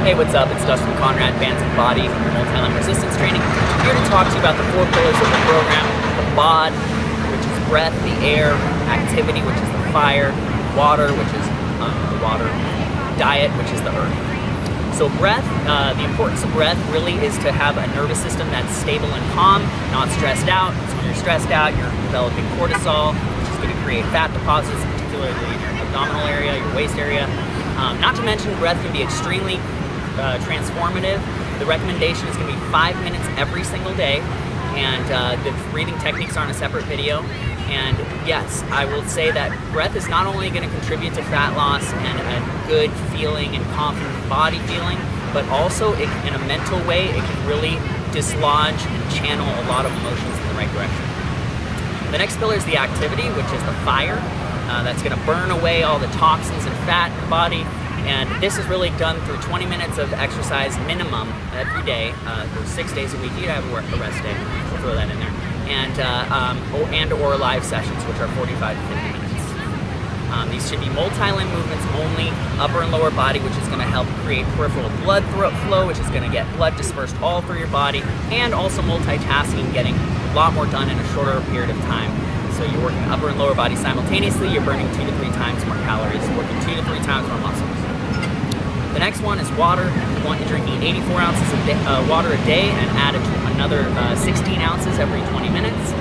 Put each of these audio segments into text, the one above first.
Hey, what's up? It's Dustin Conrad, Bands of Body from Multi-Limb Resistance Training. I'm here to talk to you about the four pillars of the program. The BOD, which is breath, the air, activity, which is the fire, water, which is um, the water, diet, which is the earth. So breath, uh, the importance of breath really is to have a nervous system that's stable and calm, not stressed out. So when you're stressed out, you're developing cortisol, which is going to create fat deposits, particularly in your abdominal area, your waist area. Um, not to mention breath can be extremely uh, transformative. The recommendation is going to be five minutes every single day, and uh, the breathing techniques are on a separate video. And yes, I will say that breath is not only going to contribute to fat loss and a good feeling and confident body feeling, but also it, in a mental way, it can really dislodge and channel a lot of emotions in the right direction. The next pillar is the activity, which is the fire. Uh, that's going to burn away all the toxins and fat in the body and this is really done through 20 minutes of exercise minimum every day, uh, six days a week. You have a rest day, we'll throw that in there. And, uh, um, and or live sessions, which are 45 to 50 minutes. Um, these should be multi-limb movements only, upper and lower body, which is going to help create peripheral blood flow, which is going to get blood dispersed all through your body, and also multitasking, getting a lot more done in a shorter period of time. So you're working upper and lower body simultaneously, you're burning two to three times more calories, working two to three times more muscles. The next one is water. You want to drink 84 ounces of uh, water a day and add another uh, 16 ounces every 20 minutes.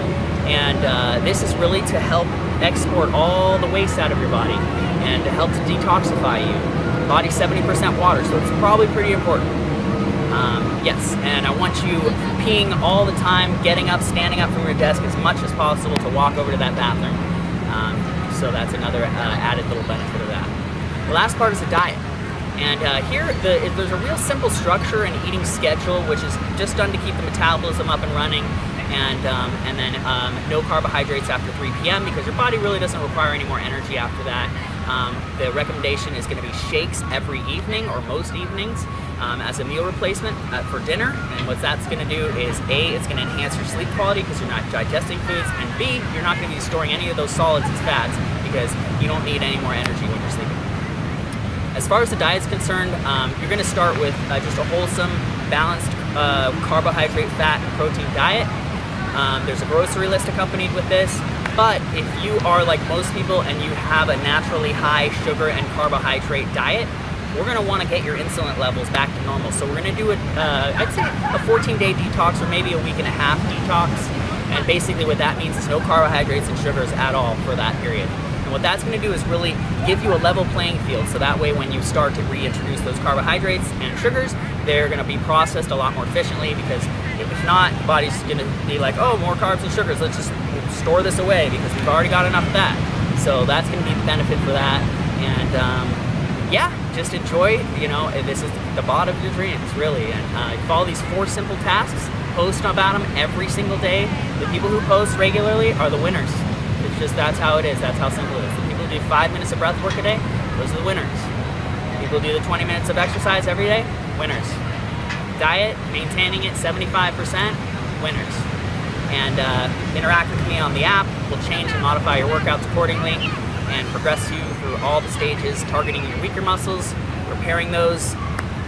And uh, this is really to help export all the waste out of your body and to help to detoxify you. Body's 70% water, so it's probably pretty important. Um, yes, and I want you peeing all the time, getting up, standing up from your desk as much as possible to walk over to that bathroom. Um, so that's another uh, added little benefit of that. The last part is the diet. And uh, here, the, there's a real simple structure and eating schedule, which is just done to keep the metabolism up and running, and, um, and then um, no carbohydrates after 3 p.m. because your body really doesn't require any more energy after that. Um, the recommendation is going to be shakes every evening or most evenings um, as a meal replacement uh, for dinner. And what that's going to do is A, it's going to enhance your sleep quality because you're not digesting foods, and B, you're not going to be storing any of those solids as fats because you don't need any more energy when you're sleeping. As far as the diet's concerned, um, you're going to start with uh, just a wholesome, balanced uh, carbohydrate, fat, and protein diet. Um, there's a grocery list accompanied with this, but if you are like most people and you have a naturally high sugar and carbohydrate diet, we're going to want to get your insulin levels back to normal. So we're going to do, a, uh, I'd say, a 14-day detox or maybe a week and a half detox. And basically what that means is no carbohydrates and sugars at all for that period. And what that's going to do is really give you a level playing field. So that way when you start to reintroduce those carbohydrates and sugars, they're going to be processed a lot more efficiently because if not, the body's to be like, oh, more carbs and sugars, let's just store this away because we've already got enough of that. So that's to be the benefit for that. And um, yeah, just enjoy, you know, this is the bottom of your dreams, really. And uh, follow these four simple tasks, post about them every single day. The people who post regularly are the winners. It's just, that's how it is. That's how simple it is. The people who do five minutes of breath work a day, those are the winners. People who do the 20 minutes of exercise every day, winners. Diet, maintaining it 75%, winners. And uh, interact with me on the app. We'll change and modify your workouts accordingly and progress you through all the stages, targeting your weaker muscles, repairing those,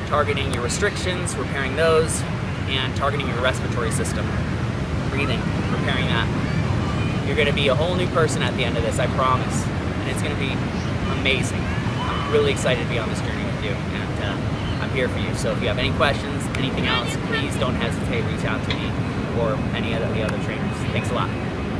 targeting your restrictions, repairing those, and targeting your respiratory system, breathing, repairing that. You're going to be a whole new person at the end of this, I promise. And it's going to be amazing. I'm really excited to be on this journey with you, Here for you. So if you have any questions, anything else, please don't hesitate, to reach out to me or any of the other trainers. Thanks a lot.